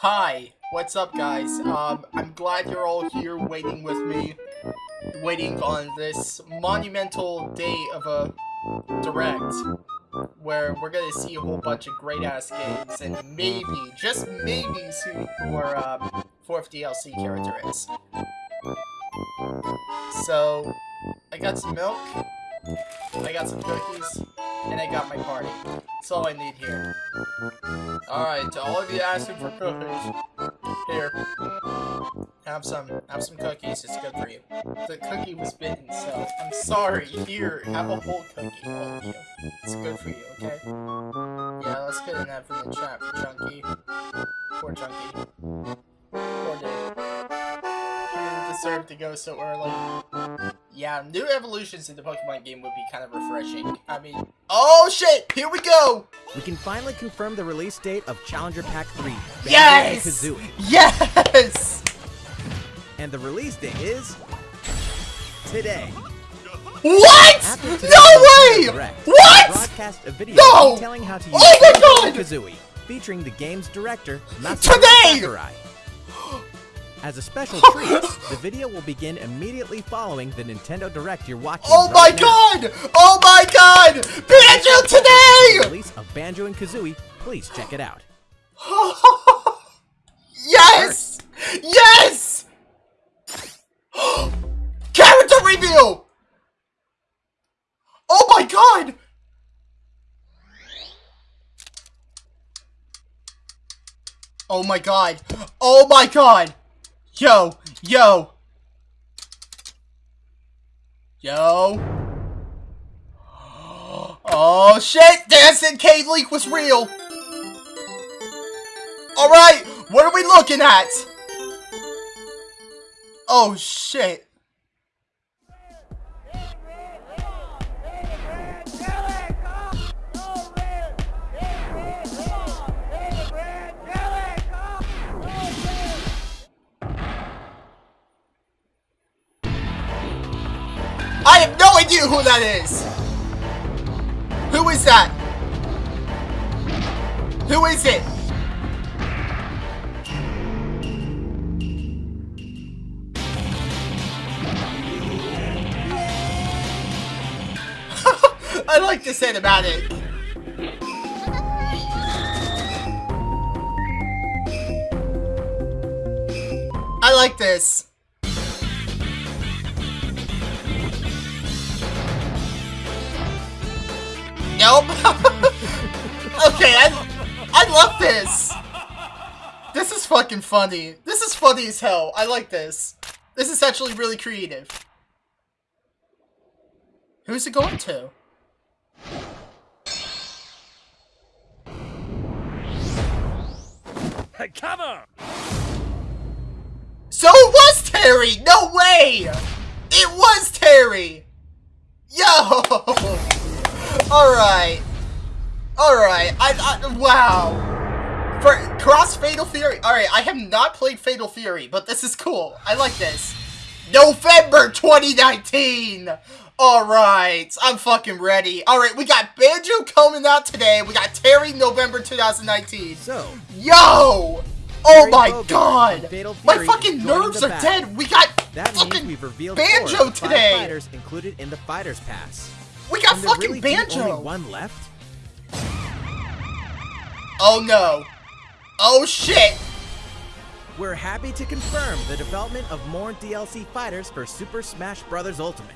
Hi, what's up guys? Um, I'm glad you're all here waiting with me, waiting on this monumental day of a direct, where we're gonna see a whole bunch of great-ass games, and maybe, just maybe, see who our um, fourth DLC character is. So, I got some milk, I got some cookies, and I got my party. That's all I need here. Alright, to all of you asking for cookies, here. Have some, have some cookies, it's good for you. The cookie was bitten, so I'm sorry. Here, have a whole cookie, you. It's good for you, okay? Yeah, let's get in that from the chat for Chunky. Poor Chunky. Poor dude. He didn't deserve to go so early. Yeah, new evolutions in the Pokemon game would be kind of refreshing. I mean, oh shit, here we go! We can finally confirm the release date of Challenger Pack 3, Banjo Yes! Kazooie. Yes! And the release date is... today. What? No way! Direct, What? Broadcast a video No! detailing how to use Oh my God! Kazooie, featuring the game's director, Masahiro Today! Sakurai. As a special treat, the video will begin immediately following the Nintendo Direct you're watching Oh my now. god! Oh my god! Banjo The today! release of Banjo and Kazooie, please check it out. yes! Yes! Character reveal! Oh my god! Oh my god! Oh my god! Yo! Yo! Yo! Oh shit! Dancing Cave Leak was real! Alright! What are we looking at? Oh shit! I have no idea who that is! Who is that? Who is it? I like this it. I like this. Nope. okay, I, I love this. This is fucking funny. This is funny as hell. I like this. This is actually really creative. Who's it going to? Come on! So it was Terry! No way! It was Terry! Yo! Alright. Alright. I, I, wow. For Cross Fatal Fury. Alright, I have not played Fatal Fury, but this is cool. I like this. November 2019! Alright, I'm fucking ready. Alright, we got Banjo coming out today. We got Terry November 2019. So, Yo! Oh my Bogard god! My fucking nerves are dead! We got that means fucking we've revealed Banjo four of the five today! fighters included in the Fighters Pass. We got fucking really Banjo! only one left? Oh no. Oh shit! We're happy to confirm the development of more DLC fighters for Super Smash Bros. Ultimate.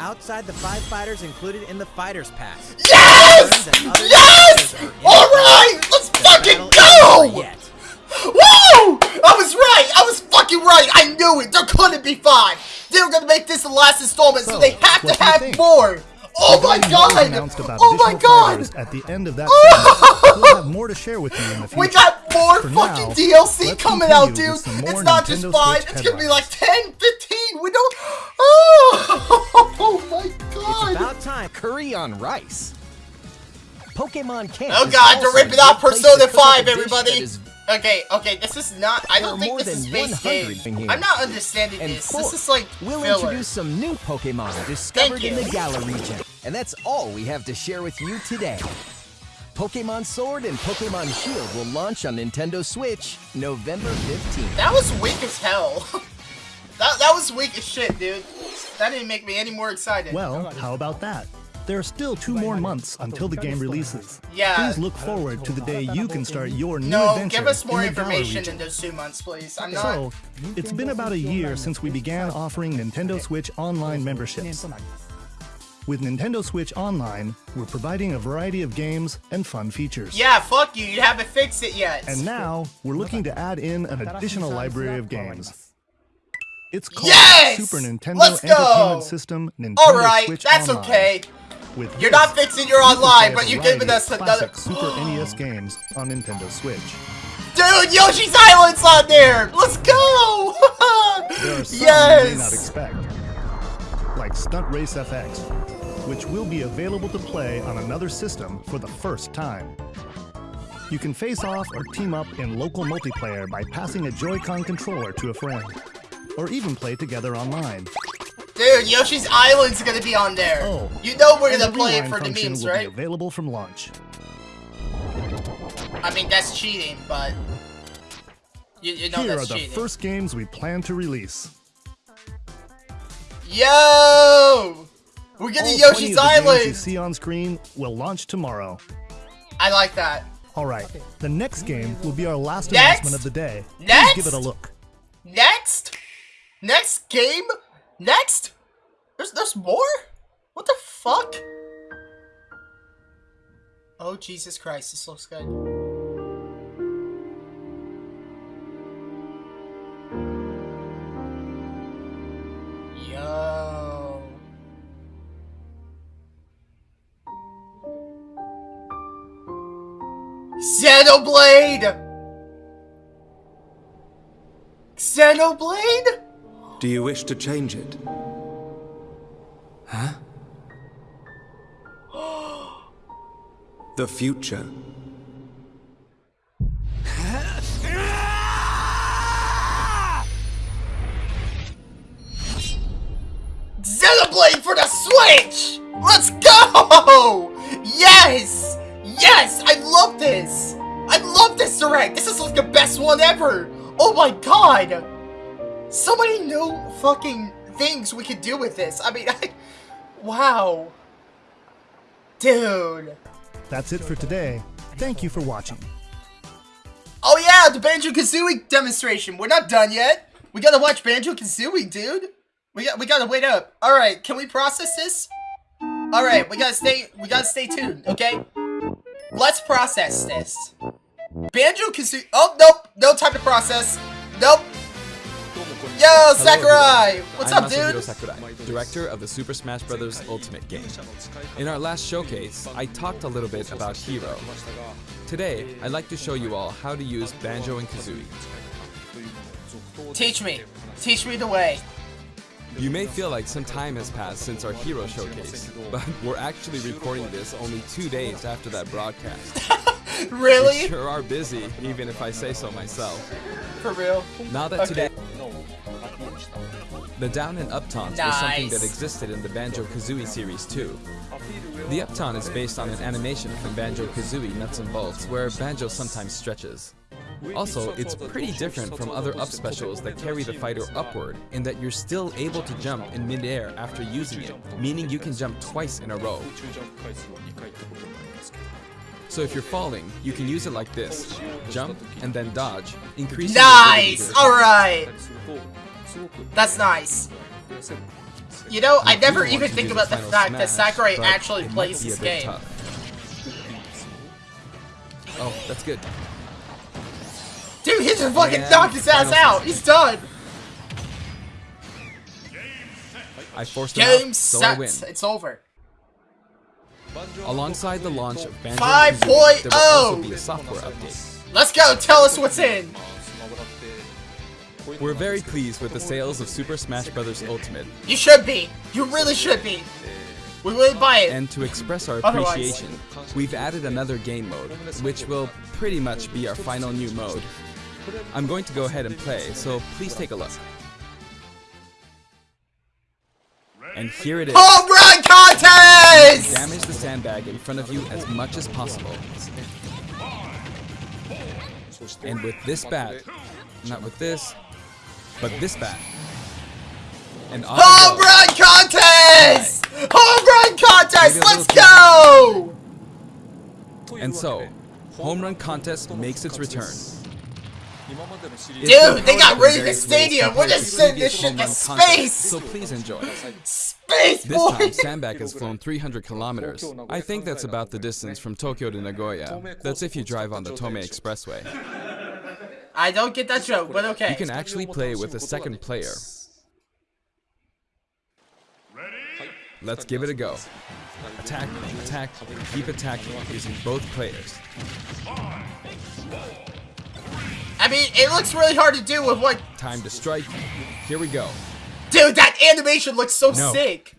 Outside the five fighters included in the Fighters Pass. Yes! Learn that other Yes! characters are in Alright! Let's fucking battle isn't over go! Woo! I was right! I was fucking right! I knew it! There couldn't be five! They were gonna make this the last installment, so, So, they have to have more! Oh my Regarding what god! announced about Oh my additional god! fighters At the end of that segment, we'll have more to share with you in the future. We got more For fucking now, DLC coming out, continue dude. It's more not just five. Switch It's gonna be like headlines. 10, 15. We don't. Oh, oh my It's about time. Curry on rice. Pokemon Camp. Oh god, they're also ripping off good place Persona 5, everybody. Okay, okay, this is not. I don't think this is base 100 game. here. I'm not understanding And this. fourth, This is like Filler. We'll introduce some new Pokemon discovered in the Galar region. And that's all we have to share with you today. Pokemon Sword and Pokemon Shield will launch on Nintendo Switch November 15th. That was weak as hell. that, that was weak as shit, dude. That didn't make me any more excited. Well, how about that? There are still two more months until the game releases. Yeah. Please look forward to the day you can start your new no, adventure give us more in information in those two months, please. I'm not. So, it's been about a year since we began offering Nintendo Switch Online memberships. With Nintendo Switch Online, we're providing a variety of games and fun features. yeah, fuck you. You haven't fixed it yet. And now, we're looking to add in an additional library of games. It's called Yes! Super Nintendo Let's go! Entertainment System Nintendo All right, Switch that's Online. okay. With You're this, not fixing your online, but you're giving us another. classic Super NES games on Nintendo Switch. Dude, Yoshi's Island's on there. Let's go. There are some you may not expect, like Stunt Race FX, which will be available to play on another system for the first time. You can face off or team up in local multiplayer by passing a Joy-Con controller to a friend, or even play together online. Dude, Yoshi's Island's gonna be on there. Oh, you know we're gonna play it for the memes, will right? Be available from launch. I mean, that's cheating, but you, you know Here are the cheating. first games we plan to release. Yo, we're All getting 20 Yoshi's of the games you see on screen will launch tomorrow. I like that. All right, the next game will be our last Next? announcement of the day. Please Next? give it a look. Next, next game, next. There's there's more. What the fuck? Oh Jesus Christ, this looks good. Xenoblade! Xenoblade? Do you wish to change it? Huh? the future. Xenoblade for the Switch! Let's go! Yes! Yes! I love this! I love this direct! This is like the best one ever! Oh my god! So many new fucking things we could do with this. I mean, I... Wow. Dude. That's it for today. Thank you for watching. Oh yeah, the Banjo-Kazooie demonstration. We're not done yet. We gotta watch Banjo-Kazooie, dude. We got we gotta wait up. All right, can we process this? All right, we gotta stay we gotta stay tuned, okay? Let's process this. Banjo-Kazooie. Oh nope, no time to process. Nope. Yo, Sakurai. What's I'm up, Masahiro dude? Sakurai, director of the Super Smash Bros. Ultimate game. In our last showcase, I talked a little bit about Hero. Today, I'd like to show you all how to use Banjo and Kazooie. Teach me. Teach me the way. You may feel like some time has passed since our Hero showcase, but we're actually recording this only two days after that broadcast. really? We sure are busy, even if I say so myself. For real? Now that Okay. today, the down and up taunts was something that existed in the Banjo Kazooie series too. The up taunt is based on an animation from Banjo Kazooie Nuts and Bolts where Banjo sometimes stretches. Also, it's pretty different from other up specials that carry the fighter upward in that you're still able to jump in midair after using it, meaning you can jump twice in a row. So if you're falling, you can use it like this. Jump and then dodge, increasing your ability Nice! Alright! That's nice. You know, I You do never even think about the Final fact that Sakurai actually plays this game. tough. Oh, that's good. Dude, he just fucking And knocked his ass out! He's done! I forced him out, Game so I win. set! It's over. Alongside the launch of Banjo 5.0. and there will also be a oh. software update. Let's go! Tell us what's in! We're very pleased with the sales of Super Smash Bros. Ultimate, You should be! You really should be! We will buy it! and to express our Otherwise- appreciation, we've added another game mode, which will pretty much be our final new mode. I'm going to go ahead and play, so please take a look. And here it is. Home run contest! Damage the sandbag in front of you as much as possible. And with this bat, not with this, but this bat. And Home run contest! Home run contest! Let's go! And so, home run contest makes its return. It's Dude, they got rid of the stadium. We're just sending this shit home to space. So please enjoy. Space boy. This time, boys! Sandbag has flown 300 kilometers. I think that's about the distance from Tokyo to Nagoya. That's if you drive on the Tomei Expressway. I don't get that joke, but okay. You can actually play with a second player. Let's give it a go. Attack, attack, keep attacking using both players. Mean, it looks really hard to do with what... Time to strike. Here we go. Dude, that animation looks so No. sick.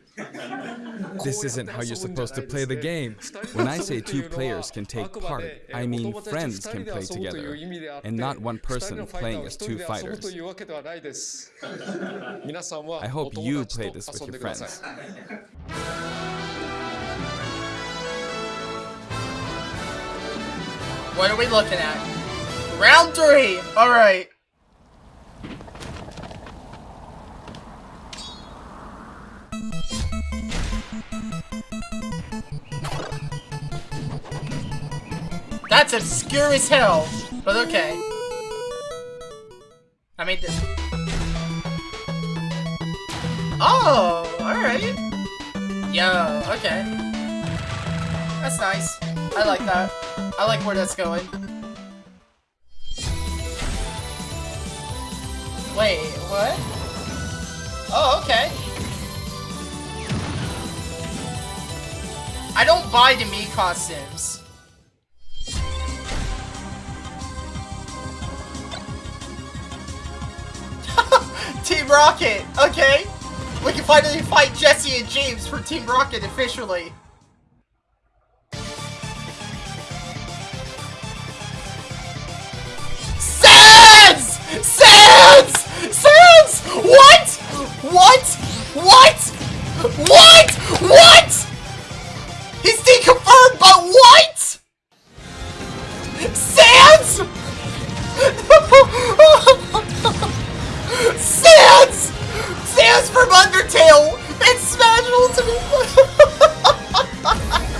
This isn't how you're supposed to play the game. When I say two players can take part, I mean friends can play together, and not one person playing as two fighters. I hope you play this with your friends. What are we looking at? Round three! Alright. That's obscure as hell, but okay. I made this. Oh, alright. Yo, okay. That's nice. I like that. I like where that's going. Wait, what? Oh, okay. I don't buy the me costumes. Team Rocket, okay. We can finally fight Jesse and James for Team Rocket officially. What? What? What? What? He's deconfirmed, but what? Sans! Sans! Sans from Undertale! It's Smash Ultimate!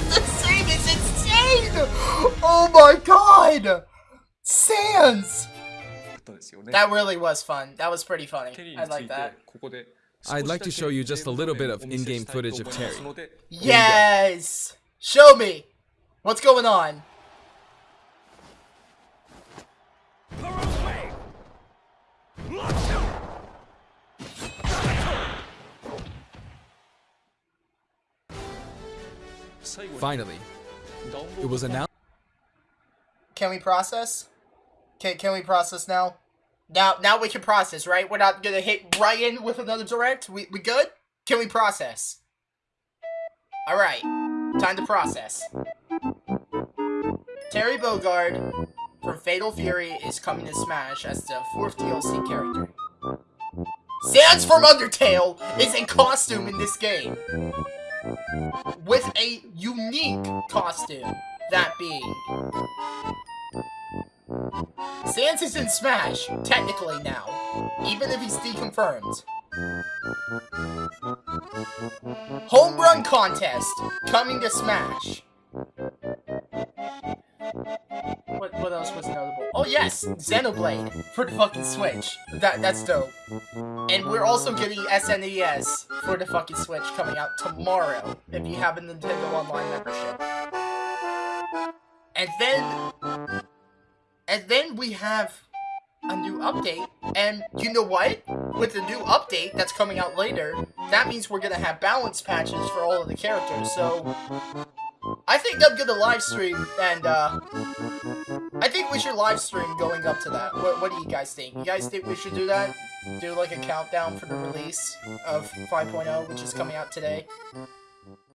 this scene is insane! Oh my god! Sans! That really was fun. That was pretty funny. I like that. I'd like to show you just a little bit of in-game footage of Terry. Yes! Show me! What's going on? Finally, it was announced Can we process? Can, can we process now? Now now we can process, right? We're not gonna hit Ryan with another direct? We, we good? Can we process? Alright. Time to process. Terry Bogard from Fatal Fury is coming to Smash as the fourth DLC character. Sans from Undertale is in costume in this game. With a unique costume, that being Sans is in Smash, technically now, even if he's deconfirmed. Home Run Contest, coming to Smash. What, what else was notable? Oh yes, Xenoblade for the fucking Switch. That That's dope. And we're also getting SNES for the fucking Switch coming out tomorrow, if you have a Nintendo Online membership. And then and then we have a new update. And you know what? With the new update that's coming out later, that means we're gonna have balance patches for all of the characters. So I think I'm gonna live stream and uh I think we should live stream going up to that. What, what do you guys think? You guys think we should do that? Do like a countdown for the release of 5.0, which is coming out today?